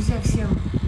Друзья, всем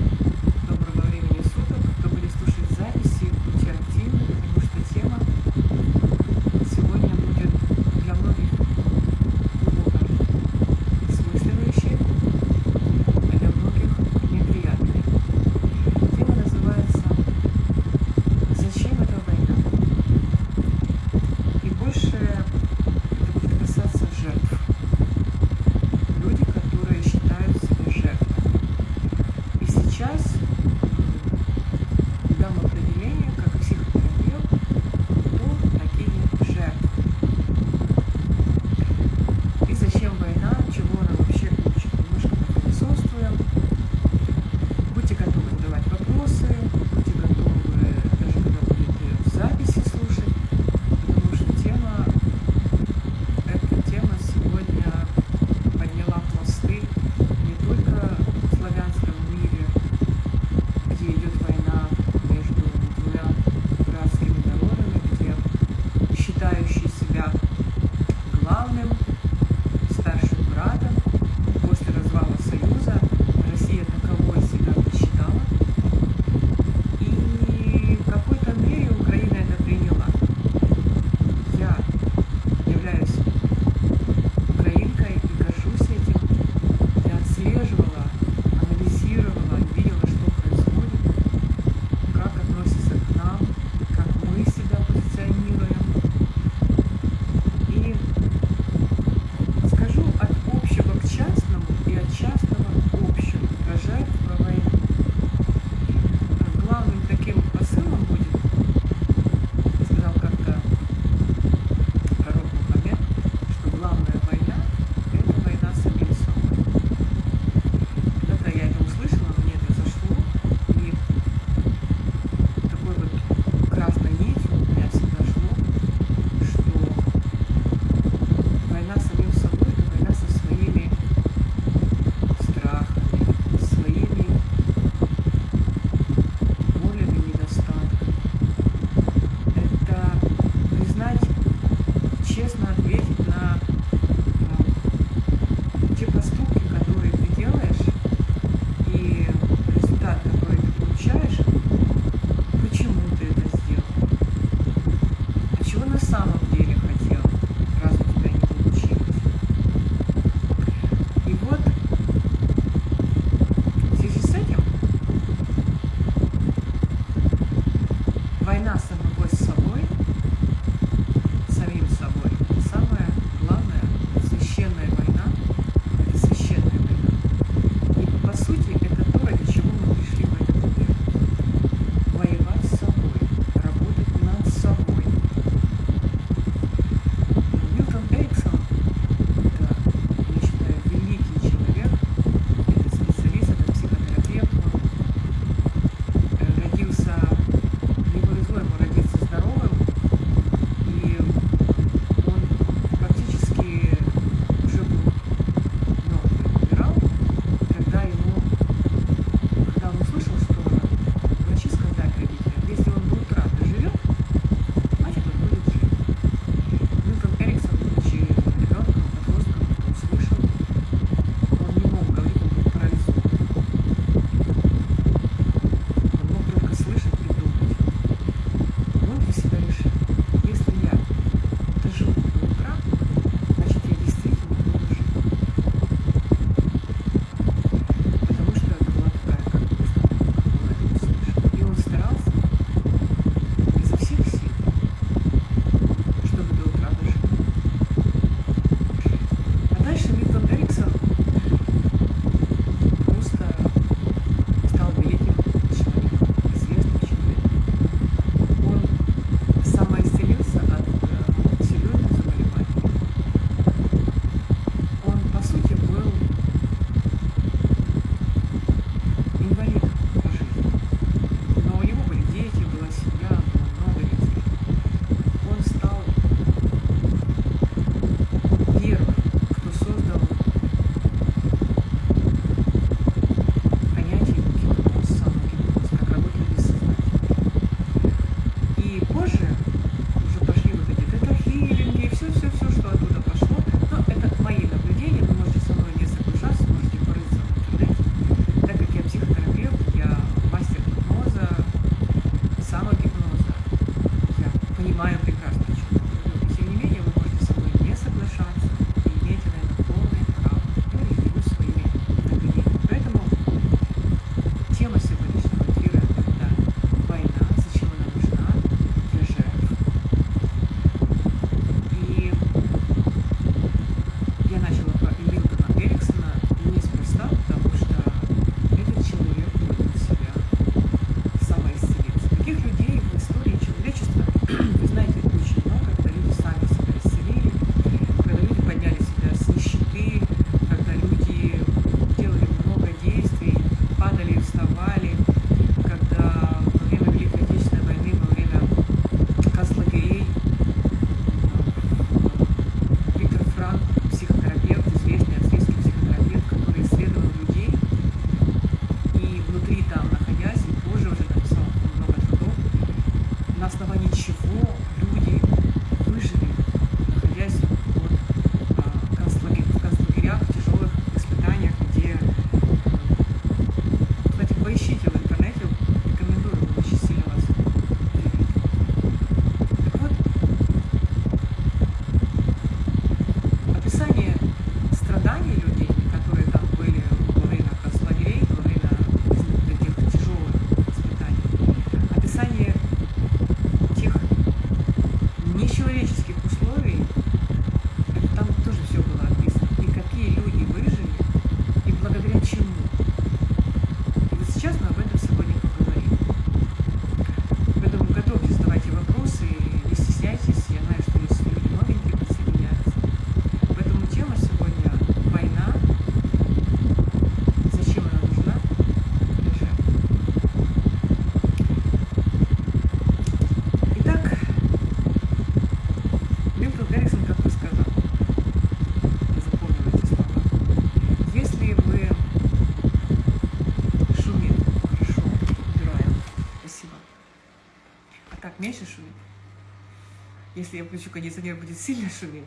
Если я включу кондиционер, будет сильно шуметь.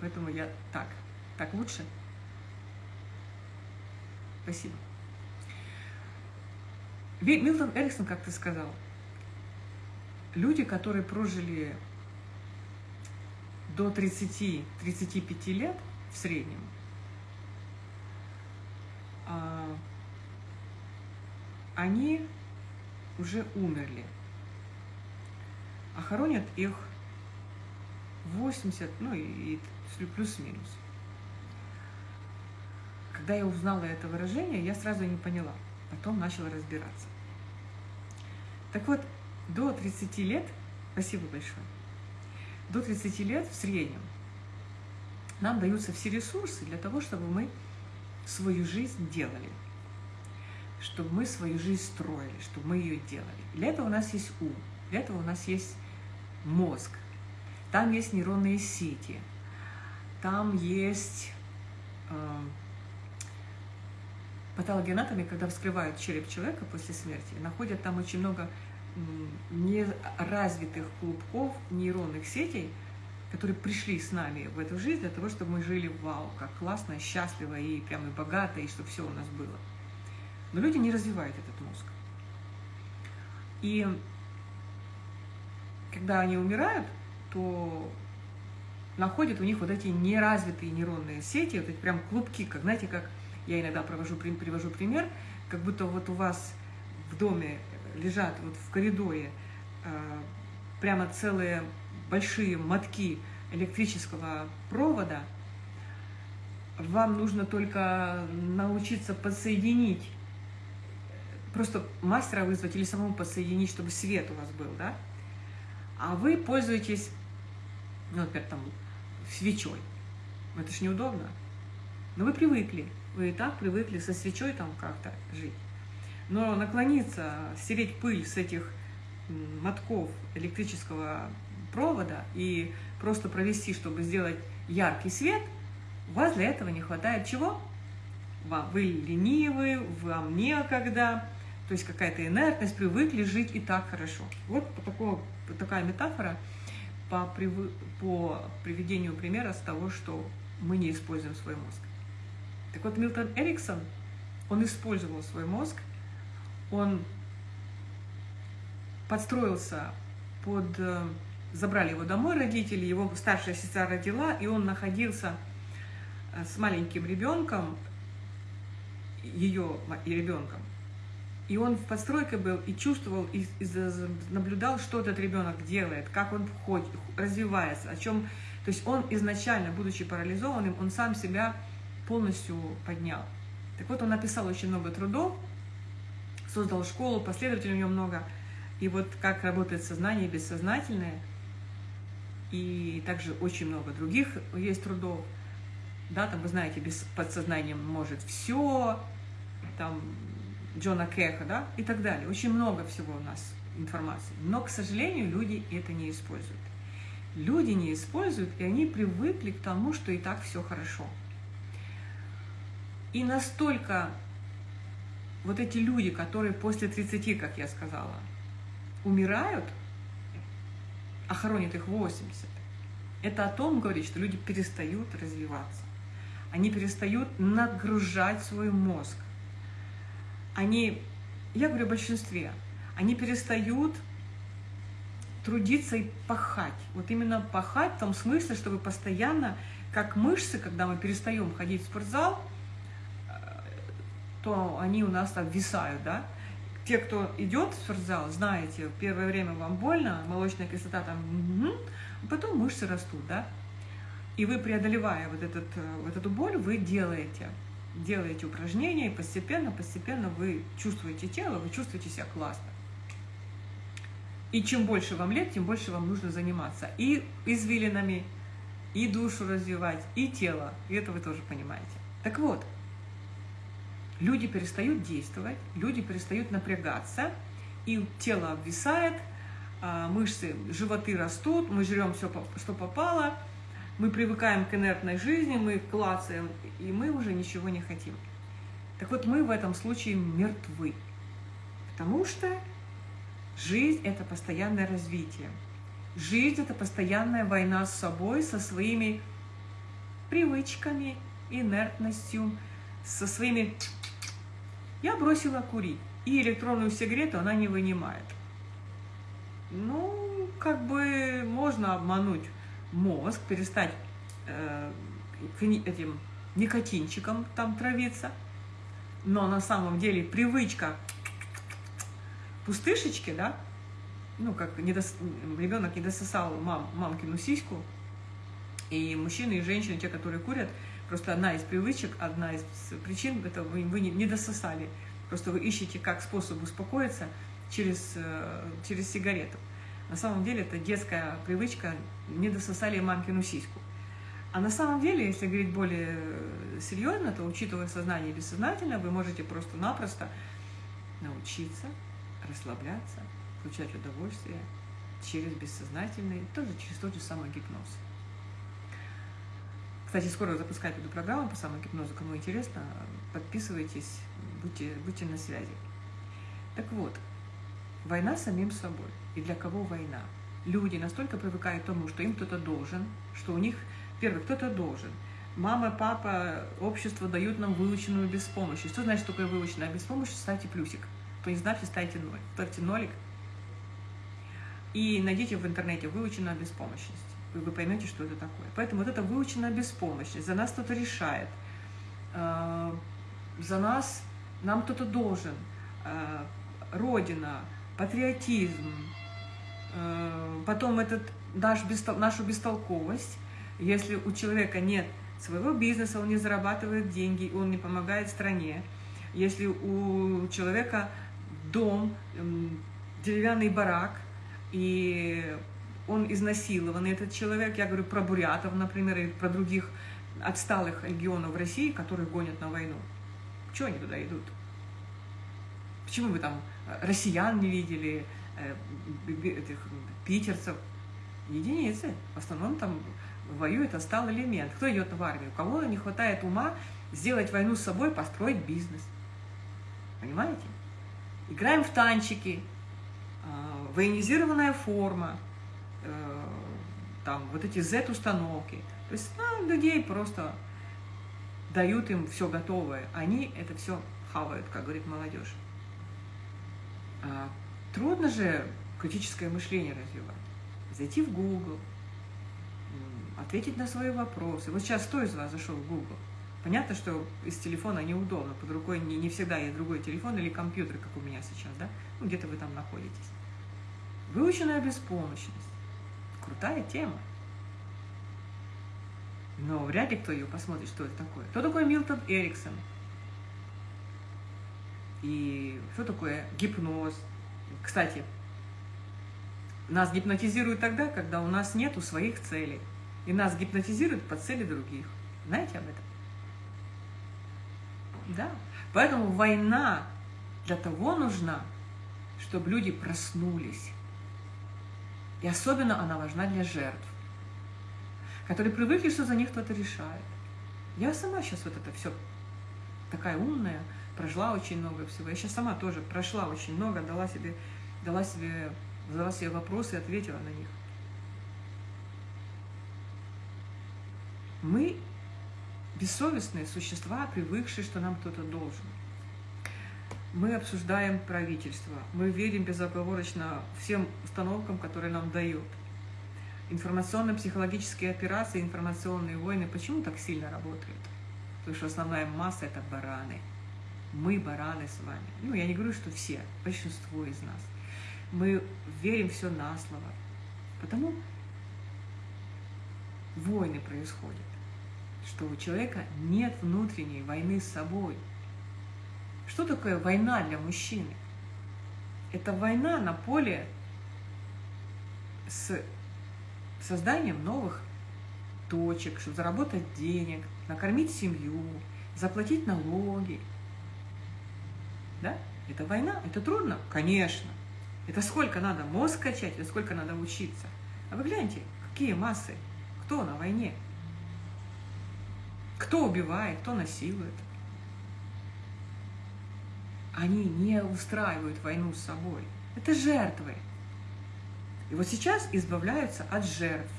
Поэтому я так. Так лучше? Спасибо. Милтон Эриксон как-то сказал, люди, которые прожили до 30-35 лет в среднем, а, они уже умерли, а хоронят их 80, ну и плюс-минус. Когда я узнала это выражение, я сразу не поняла, потом начала разбираться. Так вот, до 30 лет, спасибо большое, до 30 лет в среднем нам даются все ресурсы для того, чтобы мы свою жизнь делали, чтобы мы свою жизнь строили, чтобы мы ее делали. Для этого у нас есть ум, для этого у нас есть мозг, там есть нейронные сети, там есть э, патологоанатомы, когда вскрывают череп человека после смерти, находят там очень много неразвитых клубков нейронных сетей, которые пришли с нами в эту жизнь для того, чтобы мы жили вау, как классно, счастливо и прямо и богато, и чтобы все у нас было. Но люди не развивают этот мозг. И когда они умирают, то находят у них вот эти неразвитые нейронные сети, вот эти прям клубки, как, знаете, как я иногда провожу, привожу пример, как будто вот у вас в доме лежат вот в коридоре э, прямо целые большие мотки электрического провода, вам нужно только научиться подсоединить, просто мастера вызвать или самому подсоединить, чтобы свет у вас был, да? А вы пользуетесь, ну, например, там, свечой. Это ж неудобно. Но вы привыкли, вы и так привыкли со свечой там как-то жить. Но наклониться, стереть пыль с этих мотков электрического провода и просто провести, чтобы сделать яркий свет, у вас для этого не хватает чего? Вам, вы ленивы, вам некогда, то есть какая-то инертность, привыкли жить и так хорошо. Вот такого, такая метафора по, по приведению примера с того, что мы не используем свой мозг. Так вот, Милтон Эриксон, он использовал свой мозг – он подстроился под... Э, забрали его домой родители, его старшая сестра родила, и он находился э, с маленьким ребенком, ее и ребенком. И он в подстройке был и чувствовал, и, и наблюдал, что этот ребенок делает, как он ходит, развивается, о чем... То есть он изначально, будучи парализованным, он сам себя полностью поднял. Так вот, он написал очень много трудов, создал школу, последователей у него много. И вот как работает сознание бессознательное, и также очень много других есть трудов. Да, там, вы знаете, без подсознанием может все, там, Джона Кеха, да, и так далее. Очень много всего у нас информации. Но, к сожалению, люди это не используют. Люди не используют, и они привыкли к тому, что и так все хорошо. И настолько вот эти люди, которые после 30, как я сказала, умирают, а хоронят их 80, это о том говорит, что люди перестают развиваться. Они перестают нагружать свой мозг. Они, я говорю о большинстве, они перестают трудиться и пахать. Вот именно пахать в том смысле, чтобы постоянно, как мышцы, когда мы перестаем ходить в спортзал, то они у нас там висают, да. Те, кто идет в спортзал, знаете, первое время вам больно, молочная кислота там, угу, потом мышцы растут, да. И вы, преодолевая вот, этот, вот эту боль, вы делаете, делаете упражнения, и постепенно, постепенно вы чувствуете тело, вы чувствуете себя классно. И чем больше вам лет, тем больше вам нужно заниматься и извилинами, и душу развивать, и тело. И это вы тоже понимаете. Так вот, люди перестают действовать, люди перестают напрягаться, и тело обвисает, а, мышцы, животы растут, мы жрем все, что попало, мы привыкаем к инертной жизни, мы клацаем, и мы уже ничего не хотим. Так вот, мы в этом случае мертвы, потому что Жизнь – это постоянное развитие. Жизнь – это постоянная война с собой, со своими привычками, инертностью, со своими... Я бросила курить, и электронную сигарету она не вынимает. Ну, как бы можно обмануть мозг, перестать э, этим никотинчиком там травиться, но на самом деле привычка пустышечки, да, ну, как недос... ребенок не дососал мам, мамкину сиську, и мужчины, и женщины, те, которые курят, просто одна из привычек, одна из причин, это вы, вы не дососали. Просто вы ищете как способ успокоиться через, э, через сигарету. На самом деле это детская привычка, не дососали мамкину сиську. А на самом деле, если говорить более серьезно, то учитывая сознание бессознательно, вы можете просто-напросто научиться расслабляться, получать удовольствие через бессознательный, тоже через тот же самый гипноз. Кстати, скоро запускать эту программу по самогипнозу. Кому интересно, подписывайтесь, будьте, будьте на связи. Так вот, война самим собой. И для кого война? Люди настолько привыкают к тому, что им кто-то должен, что у них, первый, кто-то должен. Мама, папа, общество дают нам выученную беспомощность. Что значит такое выученная беспомощность? Ставьте плюсик. Кто не знает, ставьте ноль. Ставьте нолик. И найдите в интернете выученная беспомощность. И вы поймете, что это такое. Поэтому вот эта выученная беспомощность. За нас кто-то решает. Э, за нас, нам кто-то должен. Э, родина, патриотизм. Э, потом этот, наш, нашу бестолковость. Если у человека нет своего бизнеса, он не зарабатывает деньги, он не помогает стране. Если у человека дом, деревянный барак, и он изнасилован, этот человек, я говорю про бурятов, например, и про других отсталых регионов России, которых гонят на войну. Чего они туда идут? Почему вы там россиян не видели, э, этих питерцев? Единицы. В основном там воюет отсталый элемент. Кто идет в армию? У кого не хватает ума сделать войну с собой, построить бизнес? Понимаете? Играем в танчики, а, военизированная форма, э, там вот эти Z-установки. То есть ну, людей просто дают им все готовое. Они это все хавают, как говорит молодежь. А трудно же критическое мышление развивать. Зайти в Google, ответить на свои вопросы. Вот сейчас кто из вас зашел в Google? Понятно, что из телефона неудобно, под рукой не, не всегда есть другой телефон или компьютер, как у меня сейчас, да? Ну, где-то вы там находитесь. Выученная беспомощность. Крутая тема. Но вряд ли кто ее посмотрит, что это такое. Кто такой Милтон Эриксон? И что такое гипноз? Кстати, нас гипнотизируют тогда, когда у нас нету своих целей. И нас гипнотизируют по цели других. Знаете об этом? Да. Поэтому война для того нужна, чтобы люди проснулись. И особенно она важна для жертв, которые привыкли, что за них кто-то решает. Я сама сейчас вот это все такая умная, прожила очень много всего. Я сейчас сама тоже прошла очень много, дала себе, дала себе, задала себе вопросы и ответила на них. Мы бессовестные существа, привыкшие, что нам кто-то должен. Мы обсуждаем правительство, мы верим безоговорочно всем установкам, которые нам дают. Информационно-психологические операции, информационные войны почему так сильно работают? Потому что основная масса – это бараны. Мы бараны с вами. Ну, я не говорю, что все, большинство из нас. Мы верим все на слово. Потому войны происходят что у человека нет внутренней войны с собой. Что такое война для мужчины? Это война на поле с созданием новых точек, чтобы заработать денег, накормить семью, заплатить налоги. Да? Это война? Это трудно? Конечно. Это сколько надо мозг качать, это сколько надо учиться. А вы гляньте, какие массы, кто на войне? Кто убивает, кто насилует. Они не устраивают войну с собой. Это жертвы. И вот сейчас избавляются от жертв.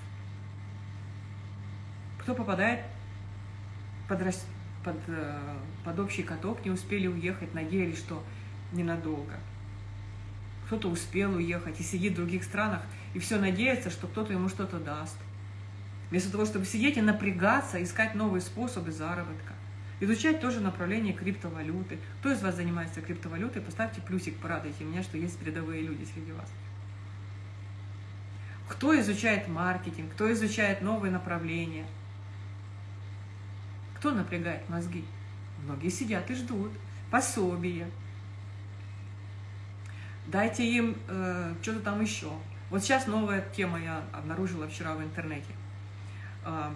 Кто попадает под, под, э, под общий каток, не успели уехать, надеялись, что ненадолго. Кто-то успел уехать и сидит в других странах, и все надеется, что кто-то ему что-то даст. Вместо того, чтобы сидеть и напрягаться, искать новые способы заработка. Изучать тоже направление криптовалюты. Кто из вас занимается криптовалютой, поставьте плюсик, порадуйте меня, что есть передовые люди среди вас. Кто изучает маркетинг, кто изучает новые направления. Кто напрягает мозги? Многие сидят и ждут пособия. Дайте им э, что-то там еще. Вот сейчас новая тема я обнаружила вчера в интернете. Э,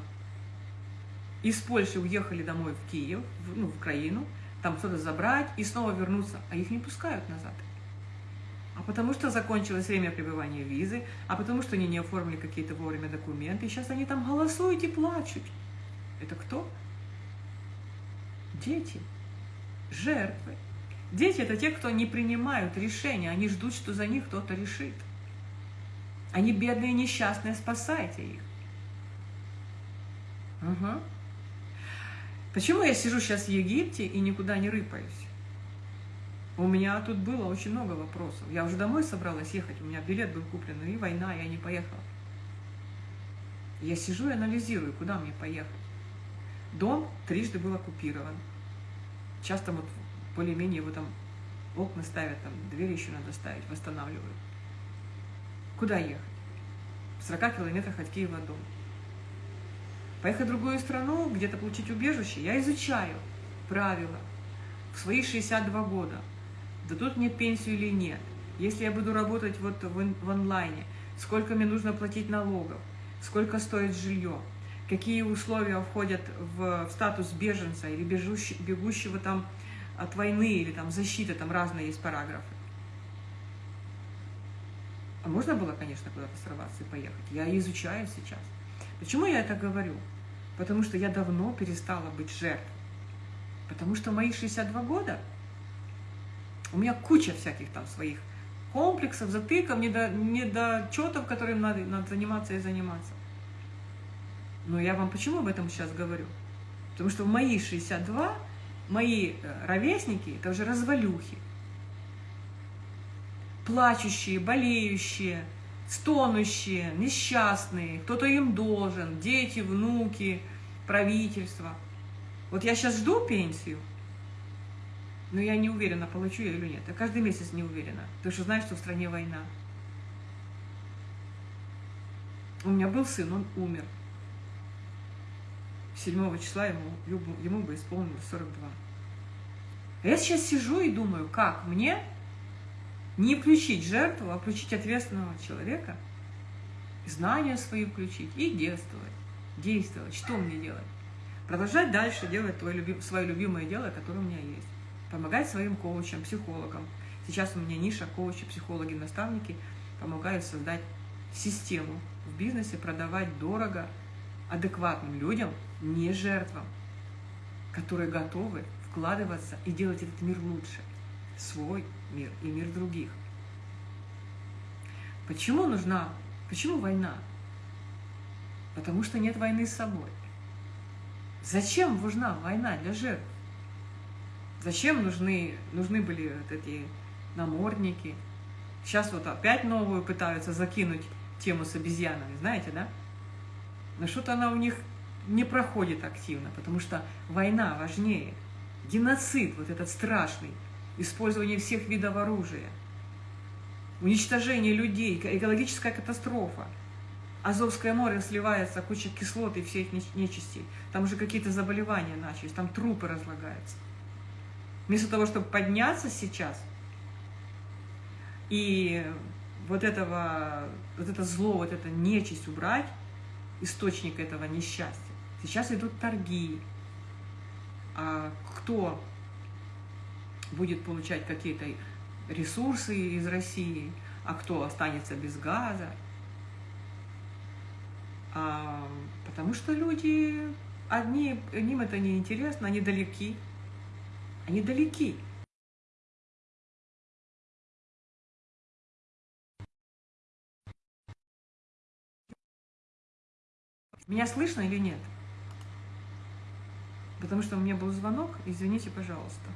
из Польши уехали домой в Киев, в, ну, в Украину, там что-то забрать и снова вернуться, а их не пускают назад. А потому что закончилось время пребывания визы, а потому что они не оформили какие-то вовремя документы, и сейчас они там голосуют и плачут. Это кто? Дети, жертвы. Дети – это те, кто не принимают решения, они ждут, что за них кто-то решит. Они бедные, несчастные, спасайте их. Угу. Почему я сижу сейчас в Египте и никуда не рыпаюсь? У меня тут было очень много вопросов. Я уже домой собралась ехать, у меня билет был куплен, и война, я не поехала. Я сижу и анализирую, куда мне поехать. Дом трижды был оккупирован. Часто вот более-менее его там окна ставят, там двери еще надо ставить, восстанавливают. Куда ехать? В 40 километрах от Киева дом. Поехать в другую страну, где-то получить убежище, я изучаю правила в свои 62 года. Дадут мне пенсию или нет? Если я буду работать вот в, в онлайне, сколько мне нужно платить налогов, сколько стоит жилье, какие условия входят в, в статус беженца или бегущего, бегущего там от войны или там защиты, там разные есть параграфы. А можно было, конечно, куда-то сорваться и поехать. Я изучаю сейчас. Почему я это говорю? Потому что я давно перестала быть жертвой. Потому что мои 62 года, у меня куча всяких там своих комплексов, затыков, недочетов, которым надо, надо заниматься и заниматься. Но я вам почему об этом сейчас говорю? Потому что в мои 62 мои э, ровесники – это уже развалюхи. Плачущие, болеющие, стонущие, несчастные, кто-то им должен, дети, внуки, правительство. Вот я сейчас жду пенсию, но я не уверена, получу я или нет. Я каждый месяц не уверена, потому что знаю, что в стране война. У меня был сын, он умер. 7 числа ему, ему бы исполнилось 42. А я сейчас сижу и думаю, как мне не включить жертву, а включить ответственного человека, знания свои включить и действовать. Действовать. Что мне делать? Продолжать дальше делать твое люби, свое любимое дело, которое у меня есть. Помогать своим коучам, психологам. Сейчас у меня ниша коучи, психологи, наставники помогают создать систему в бизнесе, продавать дорого, адекватным людям, не жертвам, которые готовы вкладываться и делать этот мир лучше. Свой мир и мир других. Почему нужна, почему война? Потому что нет войны с собой. Зачем нужна война для жертв? Зачем нужны, нужны были вот эти намордники? Сейчас вот опять новую пытаются закинуть тему с обезьянами, знаете, да? Но что-то она у них не проходит активно, потому что война важнее. Геноцид вот этот страшный, использование всех видов оружия, уничтожение людей, экологическая катастрофа. Азовское море сливается, куча кислот и всех нечистей. Там уже какие-то заболевания начались, там трупы разлагаются. Вместо того, чтобы подняться сейчас и вот, этого, вот это зло, вот это нечисть убрать, источник этого несчастья, Сейчас идут торги. А кто будет получать какие-то ресурсы из России, а кто останется без газа. А, потому что люди, одни, им это не интересно, они далеки. Они далеки. Меня слышно или нет? Потому что у меня был звонок, извините, пожалуйста.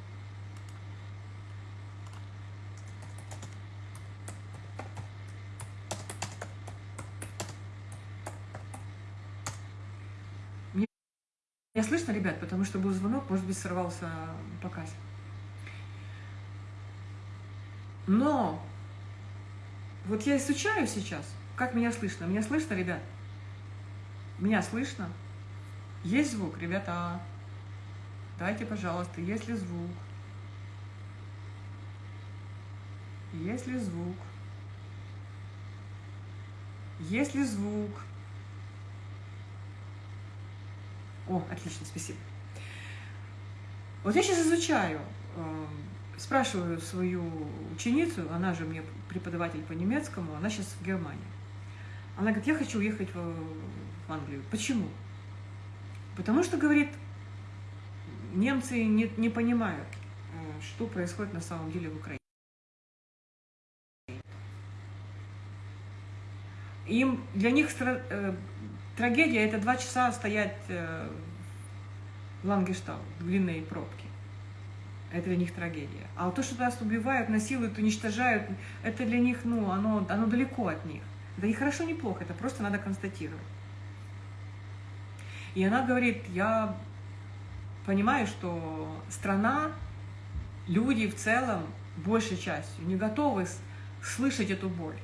Меня слышно, ребят, потому что был звонок, может быть, сорвался показ. Но вот я изучаю сейчас, как меня слышно. Меня слышно, ребят? Меня слышно? Есть звук, ребята? Дайте, пожалуйста, есть ли звук? Есть ли звук? Есть ли звук? О, отлично, спасибо. Вот я сейчас изучаю, э, спрашиваю свою ученицу, она же мне преподаватель по немецкому, она сейчас в Германии. Она говорит, я хочу уехать в, в Англию. Почему? Потому что, говорит, немцы не, не понимают, э, что происходит на самом деле в Украине. Им, для них э, Трагедия – это два часа стоять э, в Лангештау, в длинной пробке. Это для них трагедия. А то, что нас убивают, насилуют, уничтожают, это для них, ну, оно, оно далеко от них. Да и хорошо, не плохо, это просто надо констатировать. И она говорит, я понимаю, что страна, люди в целом, большей частью, не готовы слышать эту боль.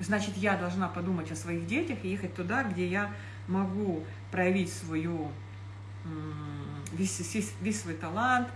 Значит, я должна подумать о своих детях и ехать туда, где я могу проявить свою, весь, весь, свой талант,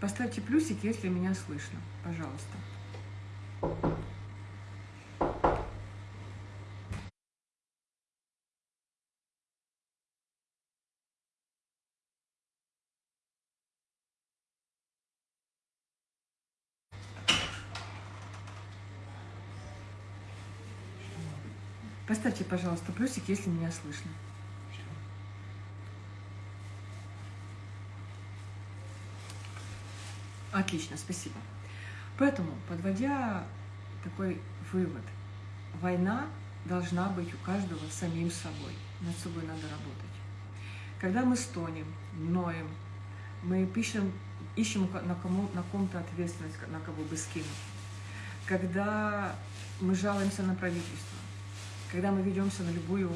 Поставьте плюсик, если меня слышно, пожалуйста. Поставьте, пожалуйста, плюсик, если меня слышно. Отлично, спасибо. Поэтому, подводя такой вывод, война должна быть у каждого самим собой. Над собой надо работать. Когда мы стонем, ноем, мы пишем, ищем на, кому, на ком-то ответственность, на кого бы скинуть. Когда мы жалуемся на правительство, когда мы ведемся на любую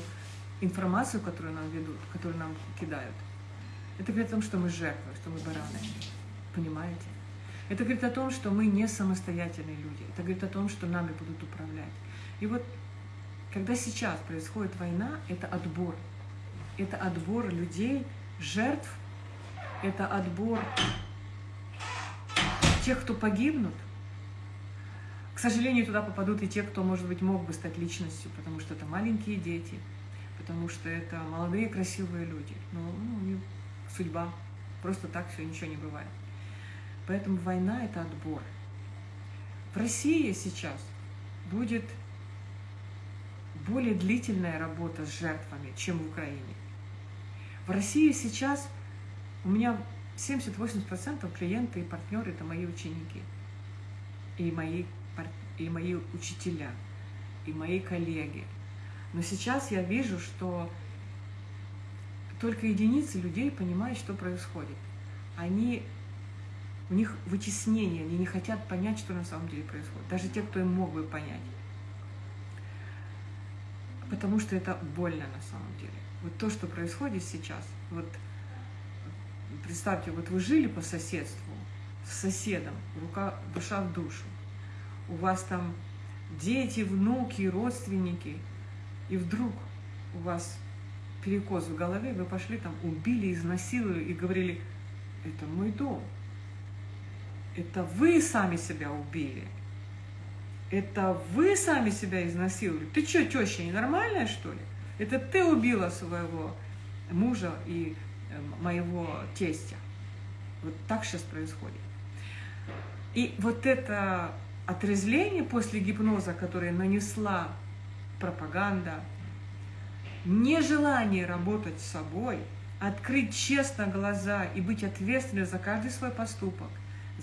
информацию, которую нам ведут, которую нам кидают, это о том, что мы жертвы, что мы бараны. Понимаете? Это говорит о том, что мы не самостоятельные люди. Это говорит о том, что нами будут управлять. И вот когда сейчас происходит война, это отбор. Это отбор людей, жертв, это отбор тех, кто погибнут. К сожалению, туда попадут и те, кто, может быть, мог бы стать личностью, потому что это маленькие дети, потому что это молодые красивые люди. Но ну, судьба. Просто так все ничего не бывает. Поэтому война – это отбор. В России сейчас будет более длительная работа с жертвами, чем в Украине. В России сейчас у меня 70-80% клиенты и партнеры – это мои ученики, и мои, и мои учителя, и мои коллеги. Но сейчас я вижу, что только единицы людей понимают, что происходит. Они, у них вытеснение, они не хотят понять, что на самом деле происходит. Даже те, кто им мог бы понять потому что это больно на самом деле. Вот то, что происходит сейчас, вот представьте, вот вы жили по соседству с соседом, рука, душа в душу, у вас там дети, внуки, родственники, и вдруг у вас перекос в голове, вы пошли там, убили, изнасиловали и говорили, это мой дом, это вы сами себя убили – это вы сами себя изнасиловали? Ты что, теща, ненормальная, что ли? Это ты убила своего мужа и э, моего тестя. Вот так сейчас происходит. И вот это отрезвление после гипноза, которое нанесла пропаганда, нежелание работать с собой, открыть честно глаза и быть ответственным за каждый свой поступок,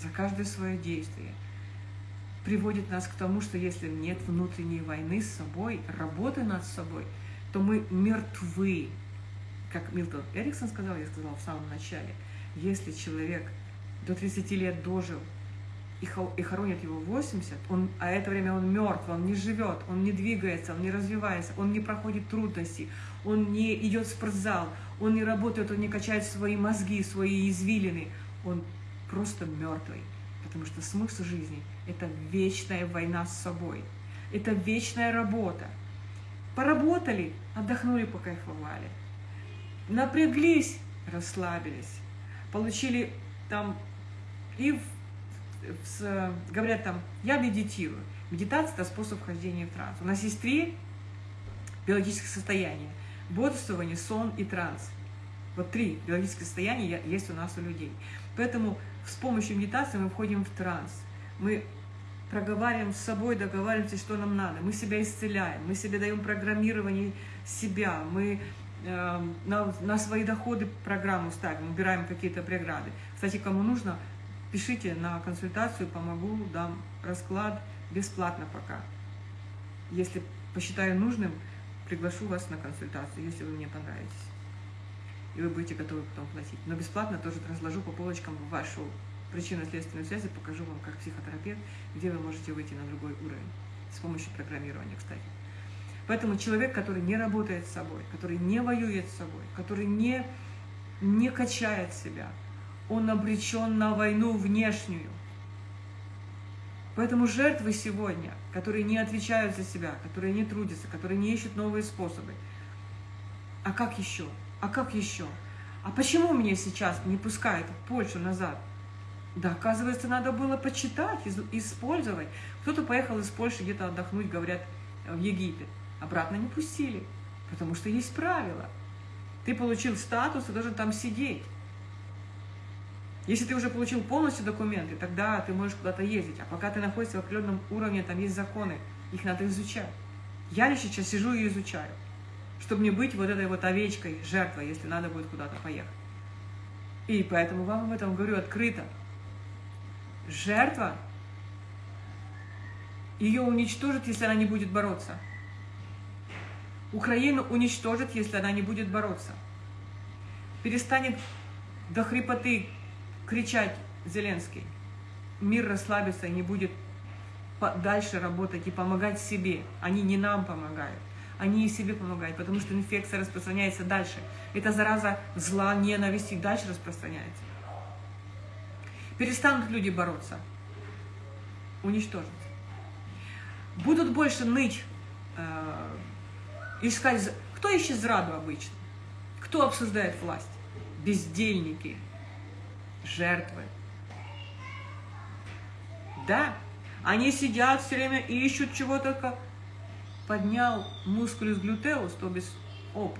за каждое свое действие – приводит нас к тому, что если нет внутренней войны с собой, работы над собой, то мы мертвы. Как Милтон Эриксон сказал, я сказала в самом начале, если человек до 30 лет дожил и хоронят его 80, он, а это время он мертв, он не живет, он не двигается, он не развивается, он не проходит трудности, он не идет в спортзал, он не работает, он не качает свои мозги, свои извилины, он просто мертвый. Потому что смысл жизни – это вечная война с собой. Это вечная работа. Поработали, отдохнули, покайфовали. Напряглись, расслабились. Получили там и в, говорят там, я медитирую. Медитация – это способ вхождения в транс. У нас есть три биологических состояния. Бодрствование, сон и транс. Вот три биологических состояния есть у нас у людей. Поэтому с помощью медитации мы входим в транс. Мы проговариваем с собой, договариваемся, что нам надо. Мы себя исцеляем, мы себе даем программирование себя, мы э, на, на свои доходы программу ставим, убираем какие-то преграды. Кстати, кому нужно, пишите на консультацию, помогу, дам расклад бесплатно пока. Если посчитаю нужным, приглашу вас на консультацию, если вы мне понравитесь и вы будете готовы потом платить. Но бесплатно тоже разложу по полочкам вашу причинно-следственную связь и покажу вам как психотерапевт, где вы можете выйти на другой уровень с помощью программирования, кстати. Поэтому человек, который не работает с собой, который не воюет с собой, который не, не качает себя, он обречен на войну внешнюю. Поэтому жертвы сегодня, которые не отвечают за себя, которые не трудятся, которые не ищут новые способы, а как еще? А как еще? А почему меня сейчас не пускают в Польшу назад? Да, оказывается, надо было почитать, использовать. Кто-то поехал из Польши где-то отдохнуть, говорят, в Египет. Обратно не пустили, потому что есть правила. Ты получил статус, ты должен там сидеть. Если ты уже получил полностью документы, тогда ты можешь куда-то ездить. А пока ты находишься в определенном уровне, там есть законы, их надо изучать. Я сейчас сижу и изучаю чтобы не быть вот этой вот овечкой, жертвой, если надо будет куда-то поехать. И поэтому вам об этом говорю открыто. Жертва, ее уничтожит, если она не будет бороться. Украину уничтожит, если она не будет бороться. Перестанет до хрипоты кричать Зеленский. Мир расслабится и не будет дальше работать и помогать себе. Они не нам помогают. Они и себе помогают, потому что инфекция распространяется дальше. Эта зараза зла, ненависти дальше распространяется. Перестанут люди бороться. Уничтожат. Будут больше ныть, э, искать... Кто ищет зраду обычно? Кто обсуждает власть? Бездельники, жертвы. Да, они сидят все время и ищут чего только. Поднял мускулюс глютеус, то без опу.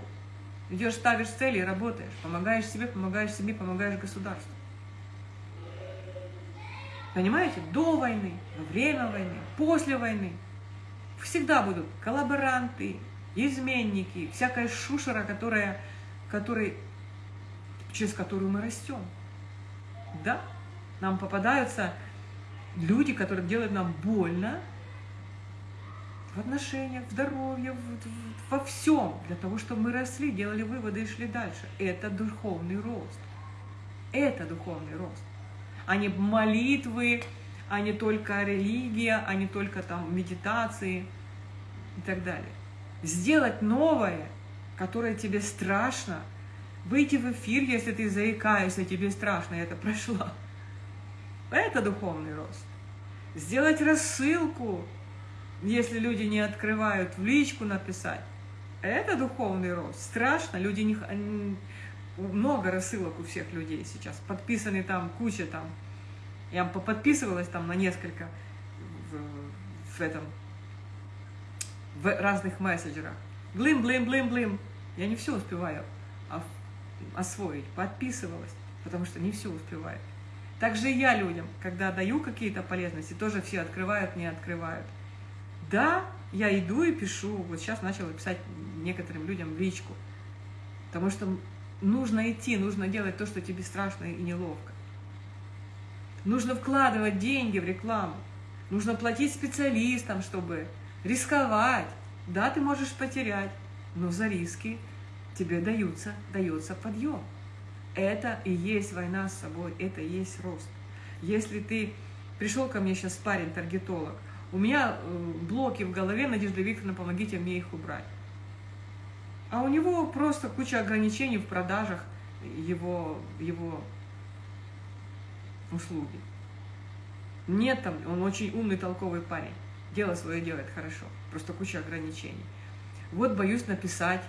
Идешь, ставишь цели и работаешь. Помогаешь себе, помогаешь себе, помогаешь государству. Понимаете? До войны, во время войны, после войны. Всегда будут коллаборанты, изменники, всякая шушера, которая, который, через которую мы растем. Да, нам попадаются люди, которые делают нам больно в отношениях, в здоровье, в, в, во всем, для того, чтобы мы росли, делали выводы и шли дальше. Это духовный рост. Это духовный рост. А не молитвы, а не только религия, а не только там медитации и так далее. Сделать новое, которое тебе страшно, выйти в эфир, если ты заикаешься, тебе страшно, это прошло. Это духовный рост. Сделать рассылку, если люди не открывают, в личку написать. Это духовный рост. Страшно, люди не... Много рассылок у всех людей сейчас. Подписаны там куча там. Я подписывалась там на несколько в, в этом, в разных мессенджерах. Блин, блин, блин, блин. Я не все успеваю освоить. Подписывалась, потому что не все успеваю. Также я людям, когда даю какие-то полезности, тоже все открывают, не открывают. Да, я иду и пишу, вот сейчас начала писать некоторым людям в личку, потому что нужно идти, нужно делать то, что тебе страшно и неловко. Нужно вкладывать деньги в рекламу, нужно платить специалистам, чтобы рисковать. Да, ты можешь потерять, но за риски тебе даются, дается подъем. Это и есть война с собой, это и есть рост. Если ты пришел ко мне сейчас парень, таргетолог, у меня э, блоки в голове, Надежда Викторовна, помогите мне их убрать. А у него просто куча ограничений в продажах его, его услуги. Нет там, он очень умный, толковый парень. Дело свое делает хорошо, просто куча ограничений. Вот боюсь написать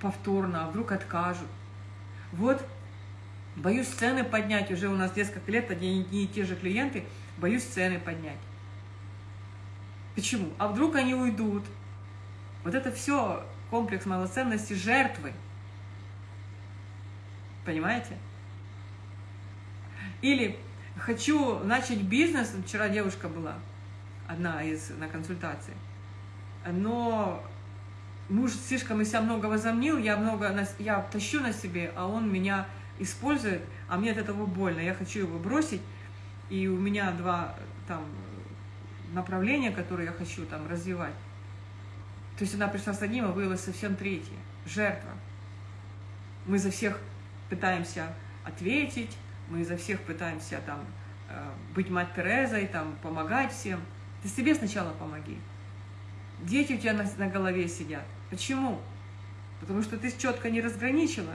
повторно, а вдруг откажут. Вот, боюсь цены поднять, уже у нас несколько лет одни и те же клиенты, боюсь цены поднять. Почему? А вдруг они уйдут? Вот это все комплекс малоценности жертвы. Понимаете? Или хочу начать бизнес, вчера девушка была, одна из на консультации, но муж слишком из себя много возомнил, я много, я тащу на себе, а он меня использует, а мне от этого больно, я хочу его бросить, и у меня два там направления, которые я хочу там развивать. То есть она пришла с одним, а выявилась совсем третье. Жертва. Мы за всех пытаемся ответить, мы за всех пытаемся там э, быть мать Терезой, там помогать всем. Ты себе сначала помоги. Дети у тебя на, на голове сидят. Почему? Потому что ты четко не разграничила.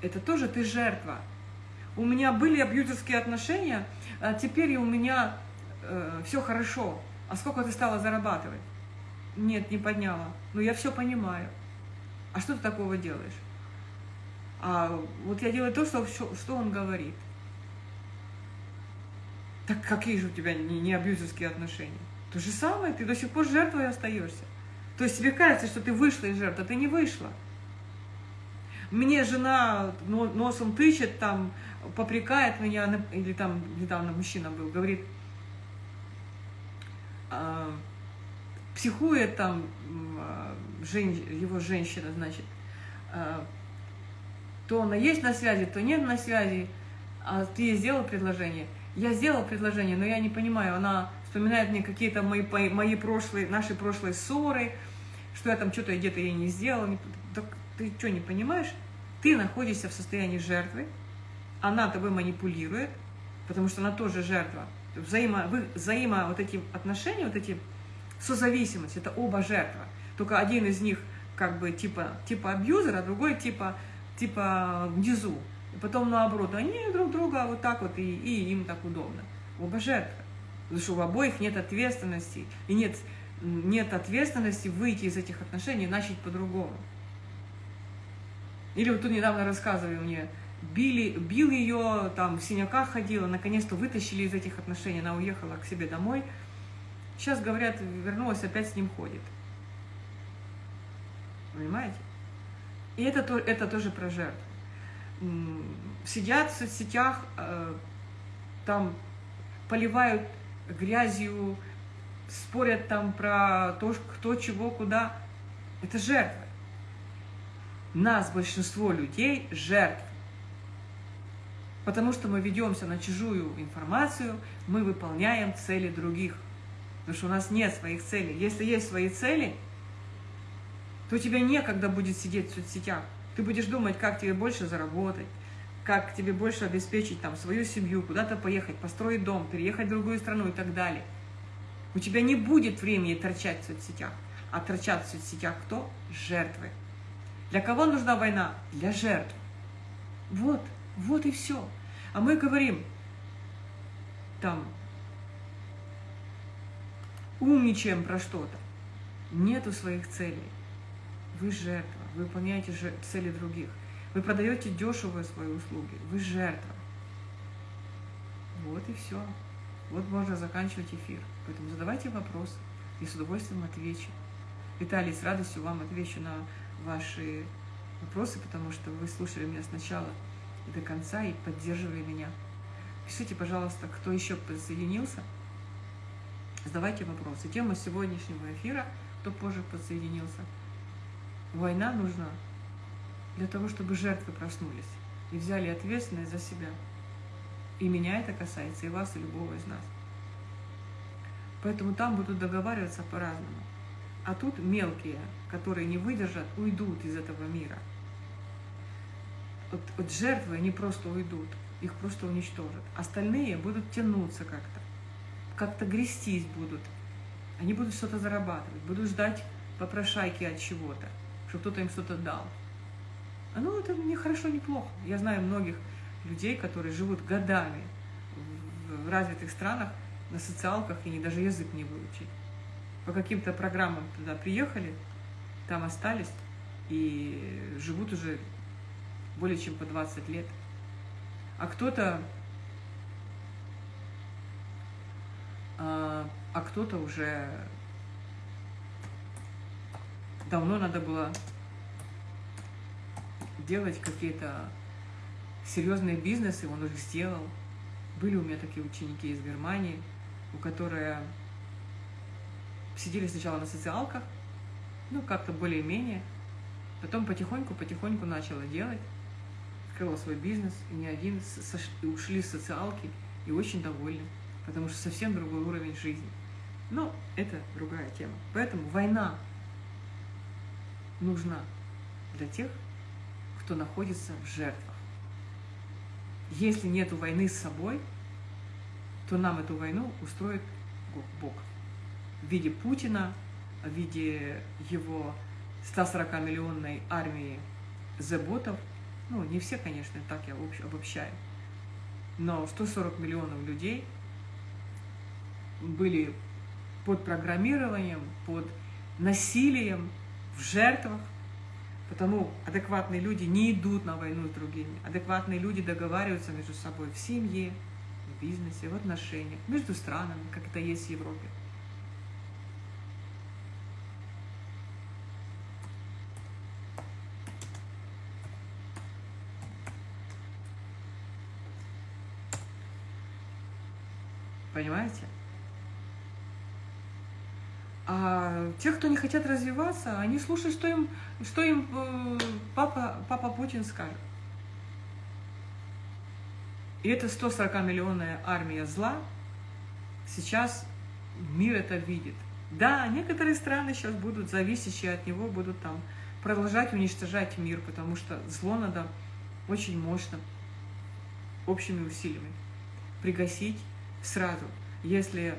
Это тоже ты жертва. У меня были абьюзерские отношения, а теперь у меня э, все хорошо. А сколько ты стала зарабатывать? Нет, не подняла. Но я все понимаю. А что ты такого делаешь? А вот я делаю то, что, что он говорит. Так какие же у тебя не, не абьюзерские отношения? То же самое, ты до сих пор жертвой остаешься. То есть тебе кажется, что ты вышла из жертвы, а ты не вышла. Мне жена носом тычет, там, попрекает меня, или там недавно мужчина был, говорит, психует там жен, его женщина, значит, э, то она есть на связи, то нет на связи, а ты ей сделал предложение. Я сделала предложение, но я не понимаю, она вспоминает мне какие-то мои, мои прошлые, наши прошлые ссоры, что я там что-то где-то ей не сделала. Не... Так ты что, не понимаешь? Ты находишься в состоянии жертвы, она тобой манипулирует, потому что она тоже жертва. Взаимо, взаимо вот эти отношения, вот эти созависимость, это оба жертва. Только один из них как бы типа, типа абьюзер, а другой типа, типа внизу. И потом наоборот, они друг друга вот так вот, и, и им так удобно. Оба жертвы. Потому что у обоих нет ответственности. И нет, нет ответственности выйти из этих отношений и начать по-другому. Или вот тут недавно рассказывали мне, били, бил ее, там в синяках ходила, наконец-то вытащили из этих отношений, она уехала к себе домой. Сейчас, говорят, вернулась, опять с ним ходит. Понимаете? И это, это тоже про жертву. Сидят в соцсетях, э, там поливают грязью, спорят там про то, кто, чего, куда. Это жертва. Нас, большинство людей, жертв. Потому что мы ведемся на чужую информацию, мы выполняем цели других. Потому что у нас нет своих целей. Если есть свои цели, то у тебя некогда будет сидеть в соцсетях. Ты будешь думать, как тебе больше заработать, как тебе больше обеспечить там свою семью, куда-то поехать, построить дом, переехать в другую страну и так далее. У тебя не будет времени торчать в соцсетях. А торчат в соцсетях кто? Жертвы. Для кого нужна война? Для жертв. Вот, вот и все. А мы говорим, там, умничаем про что-то. Нету своих целей. Вы жертва, вы выполняете цели других. Вы продаете дешевые свои услуги, вы жертва. Вот и все. Вот можно заканчивать эфир. Поэтому задавайте вопросы, и с удовольствием отвечу. Виталий, с радостью вам отвечу на ваши вопросы, потому что вы слушали меня сначала до конца и поддерживали меня. Пишите, пожалуйста, кто еще подсоединился – Задавайте вопросы. Тема сегодняшнего эфира, кто позже подсоединился. Война нужна для того, чтобы жертвы проснулись и взяли ответственность за себя. И меня это касается, и вас, и любого из нас. Поэтому там будут договариваться по-разному. А тут мелкие, которые не выдержат, уйдут из этого мира. Вот, вот жертвы, они просто уйдут, их просто уничтожат. Остальные будут тянуться как-то как-то грестись будут. Они будут что-то зарабатывать, будут ждать попрошайки от чего-то, чтобы кто-то им что-то дал. А ну, это не хорошо, не плохо. Я знаю многих людей, которые живут годами в развитых странах на социалках и не даже язык не выучить. По каким-то программам туда приехали, там остались и живут уже более чем по 20 лет. А кто-то а, а кто-то уже давно надо было делать какие-то серьезные бизнесы, он уже сделал. Были у меня такие ученики из Германии, у которых сидели сначала на социалках, ну, как-то более-менее, потом потихоньку-потихоньку начала делать, открыла свой бизнес, и не один, ушли с социалки и очень довольны потому что совсем другой уровень жизни. Но это другая тема. Поэтому война нужна для тех, кто находится в жертвах. Если нет войны с собой, то нам эту войну устроит Бог в виде Путина, в виде его 140-миллионной армии заботов. Ну, не все, конечно, так я обобщаю. Но 140 миллионов людей – были под программированием, под насилием, в жертвах. Потому адекватные люди не идут на войну с другими. Адекватные люди договариваются между собой в семье, в бизнесе, в отношениях, между странами, как это есть в Европе. Понимаете? А те, кто не хотят развиваться, они слушают, что им, что им э, папа, папа Путин скажет. И эта 140-миллионная армия зла, сейчас мир это видит. Да, некоторые страны сейчас будут зависящие от него, будут там продолжать уничтожать мир, потому что зло надо очень мощно общими усилиями пригасить сразу. Если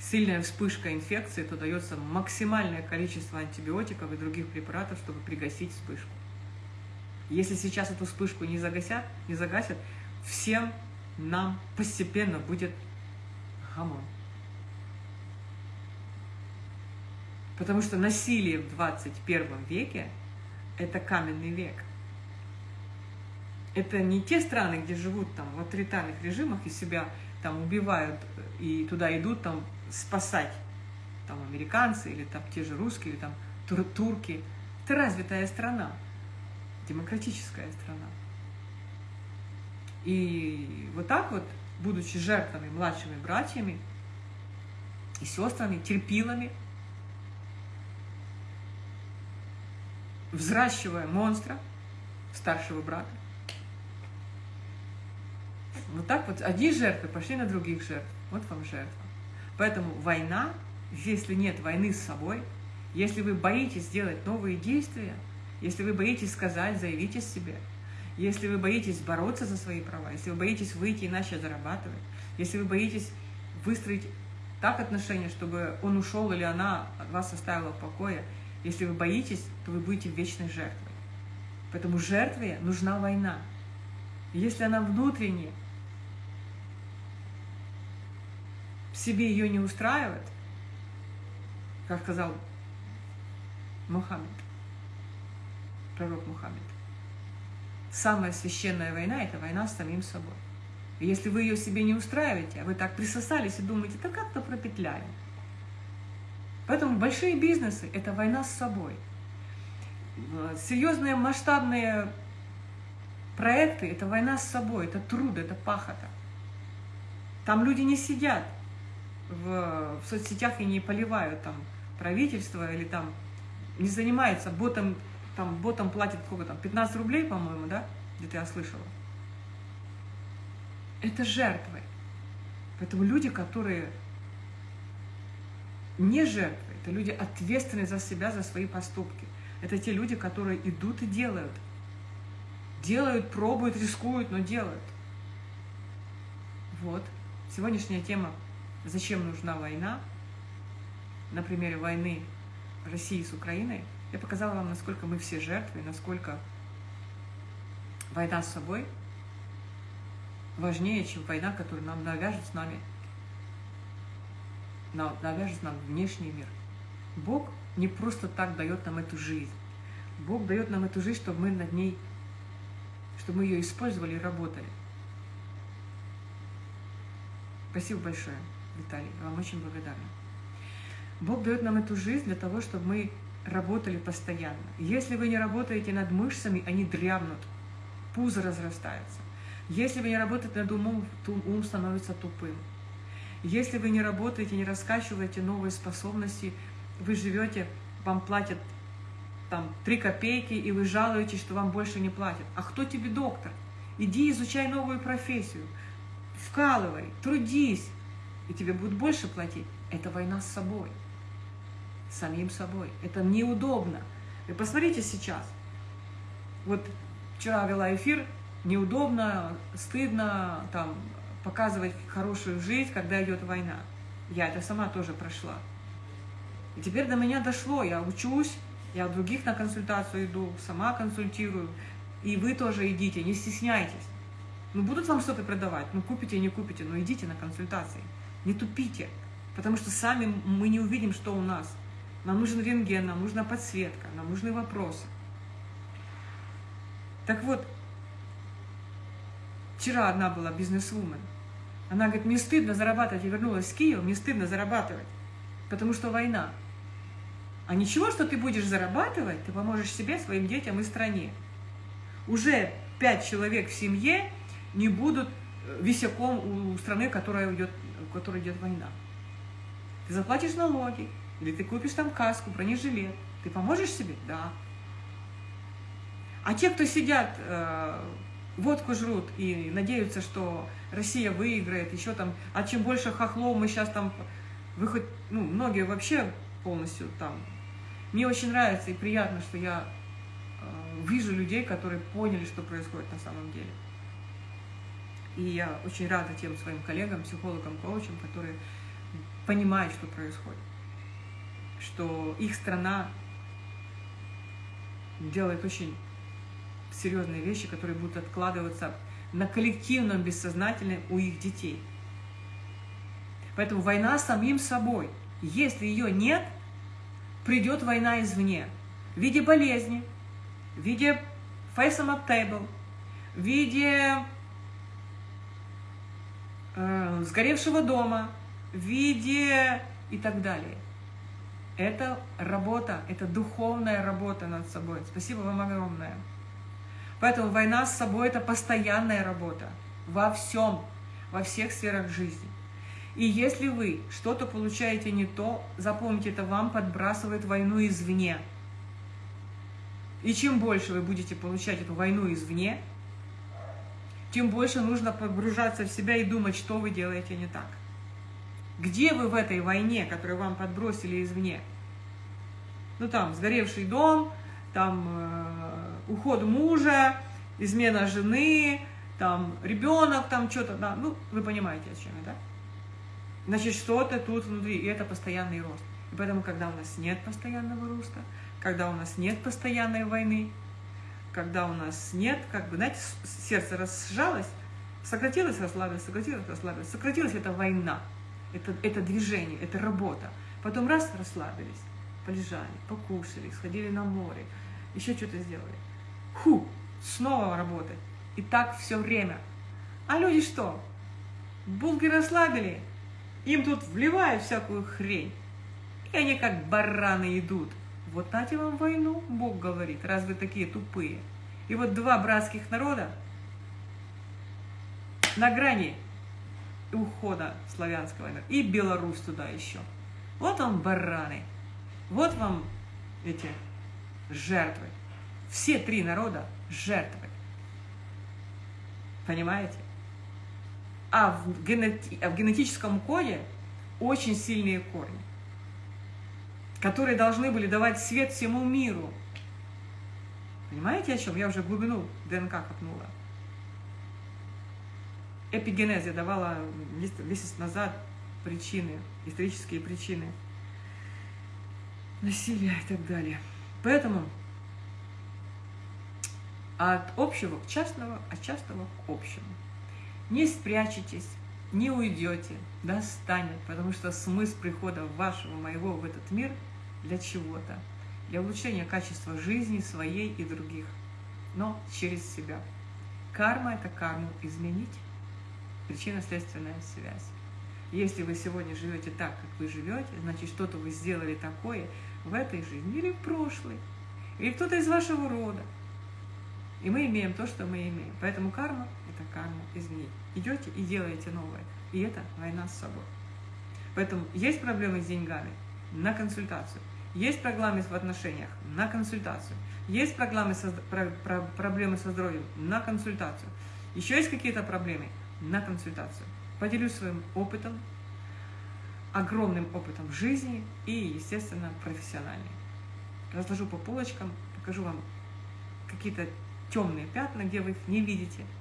сильная вспышка инфекции, то дается максимальное количество антибиотиков и других препаратов, чтобы пригасить вспышку. Если сейчас эту вспышку не загасят, не загасят, всем нам постепенно будет гамон. Потому что насилие в 21 веке – это каменный век. Это не те страны, где живут там в авторитарных режимах и себя там убивают и туда идут там спасать там американцы или там те же русские или там тур турки. Это развитая страна, демократическая страна. И вот так вот, будучи жертвами, младшими братьями и сестрами, терпилами, взращивая монстра, старшего брата. Вот так вот одни жертвы пошли на других жертв. Вот вам жертва. Поэтому война, если нет войны с собой, если вы боитесь сделать новые действия, если вы боитесь сказать, заявить о себе, если вы боитесь бороться за свои права, если вы боитесь выйти и начать зарабатывать, если вы боитесь выстроить так отношения, чтобы он ушел или она вас оставила в покое, если вы боитесь, то вы будете вечной жертвой. Поэтому жертве нужна война. если она внутренне в себе ее не устраивает, как сказал Мухаммед, пророк Мухаммед, самая священная война – это война с самим собой. И если вы ее себе не устраиваете, а вы так присосались и думаете, да как-то пропетляем, Поэтому большие бизнесы – это война с собой. Серьезные масштабные проекты – это война с собой, это труд, это пахота. Там люди не сидят в, в соцсетях и не поливают там правительство или там не занимается ботом, там ботом платит сколько там, 15 рублей, по-моему, да, где-то я слышала. Это жертвы. Поэтому люди, которые не жертвы, это люди ответственные за себя, за свои поступки. Это те люди, которые идут и делают. Делают, пробуют, рискуют, но делают. Вот. Сегодняшняя тема «Зачем нужна война?» на примере войны России с Украиной я показала вам, насколько мы все жертвы, насколько война с собой важнее, чем война, которую нам навяжут с нами навяжет нам внешний мир. Бог не просто так дает нам эту жизнь. Бог дает нам эту жизнь, чтобы мы над ней, чтобы мы ее использовали и работали. Спасибо большое, Виталий, я вам очень благодарна. Бог дает нам эту жизнь для того, чтобы мы работали постоянно. Если вы не работаете над мышцами, они дрябнут, пузо разрастается. Если вы не работаете над умом, то ум становится тупым. Если вы не работаете, не раскачиваете новые способности, вы живете, вам платят там 3 копейки, и вы жалуетесь, что вам больше не платят. А кто тебе доктор? Иди изучай новую профессию, вкалывай, трудись, и тебе будут больше платить. Это война с собой, самим собой. Это неудобно. И посмотрите сейчас. Вот вчера вела эфир, неудобно, стыдно, там, показывать хорошую жизнь, когда идет война. Я это сама тоже прошла. И теперь до меня дошло, я учусь, я других на консультацию иду, сама консультирую, и вы тоже идите, не стесняйтесь. Ну, будут вам что-то продавать, ну, купите, не купите, но идите на консультации, не тупите, потому что сами мы не увидим, что у нас. Нам нужен рентген, нам нужна подсветка, нам нужны вопросы. Так вот, вчера одна была бизнес-вумен, она говорит, мне стыдно зарабатывать. Я вернулась в Киев, мне стыдно зарабатывать, потому что война. А ничего, что ты будешь зарабатывать, ты поможешь себе, своим детям и стране. Уже пять человек в семье не будут э, висяком у страны, которая идет, в которой идет война. Ты заплатишь налоги, или ты купишь там каску, бронежилет. Ты поможешь себе? Да. А те, кто сидят э, водку жрут и надеются, что Россия выиграет, еще там, а чем больше хохлов мы сейчас там Вы хоть, ну, многие вообще полностью там. Мне очень нравится и приятно, что я э, вижу людей, которые поняли, что происходит на самом деле. И я очень рада тем своим коллегам, психологам, коучам, которые понимают, что происходит. Что их страна делает очень серьезные вещи, которые будут откладываться на коллективном бессознательном у их детей. Поэтому война самим собой. Если ее нет, придет война извне. В виде болезни, в виде face up table, в виде э, сгоревшего дома, в виде и так далее. Это работа, это духовная работа над собой. Спасибо вам огромное. Поэтому война с собой – это постоянная работа во всем, во всех сферах жизни. И если вы что-то получаете не то, запомните, это вам подбрасывает войну извне. И чем больше вы будете получать эту войну извне, тем больше нужно погружаться в себя и думать, что вы делаете не так. Где вы в этой войне, которую вам подбросили извне? Ну там, сгоревший дом, там э, уход мужа, измена жены, там ребенок, там что-то, да, ну, вы понимаете, о чем я, да? Значит, что-то тут внутри, и это постоянный рост. И поэтому, когда у нас нет постоянного роста, когда у нас нет постоянной войны, когда у нас нет, как бы, знаете, сердце разжалось, сократилось, расслабилось, сократилось, расслабилось. Сократилось – это война, это, это движение, это работа. Потом раз – расслабились, полежали, покушали, сходили на море, еще что-то сделали. Ху, снова работать. И так все время. А люди что? Булки расслабили, им тут вливают всякую хрень. И они как бараны идут. Вот нате вам войну, Бог говорит, раз вы такие тупые. И вот два братских народа на грани ухода славянского. И Беларусь туда еще. Вот вам бараны. Вот вам эти жертвы. Все три народа жертвы. Понимаете? А в, а в генетическом коде очень сильные корни, которые должны были давать свет всему миру. Понимаете, о чем? Я уже глубину ДНК копнула. Эпигенез я давала месяц назад причины, исторические причины насилия и так далее. Поэтому от общего к частному, от частного к общему. Не спрячетесь, не уйдете, достанет, потому что смысл прихода вашего, моего в этот мир для чего-то, для улучшения качества жизни своей и других, но через себя. Карма – это карму изменить, причинно-следственная связь. Если вы сегодня живете так, как вы живете, значит, что-то вы сделали такое в этой жизни или в прошлой, или кто-то из вашего рода. И мы имеем то, что мы имеем. Поэтому карма – это карма изменить. Идете и делаете новое. И это война с собой. Поэтому есть проблемы с деньгами – на консультацию. Есть проблемы в отношениях – на консультацию. Есть проблемы со, про, про, проблемы со здоровьем – на консультацию. Еще есть какие-то проблемы – на консультацию. Поделюсь своим опытом, огромным опытом жизни и, естественно, профессиональным. Разложу по полочкам, покажу вам какие-то темные пятна, где вы их не видите –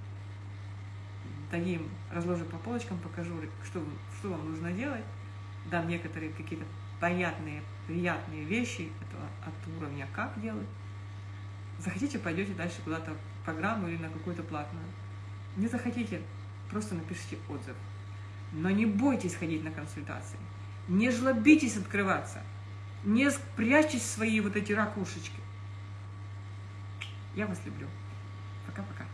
таким разложу по полочкам, покажу, что, что вам нужно делать, дам некоторые какие-то понятные, приятные вещи этого, от уровня «как делать». Захотите, пойдете дальше куда-то в программу или на какую-то платную. Не захотите, просто напишите отзыв. Но не бойтесь ходить на консультации. Не жлобитесь открываться. Не спрячьтесь в свои вот эти ракушечки. Я вас люблю. Пока-пока.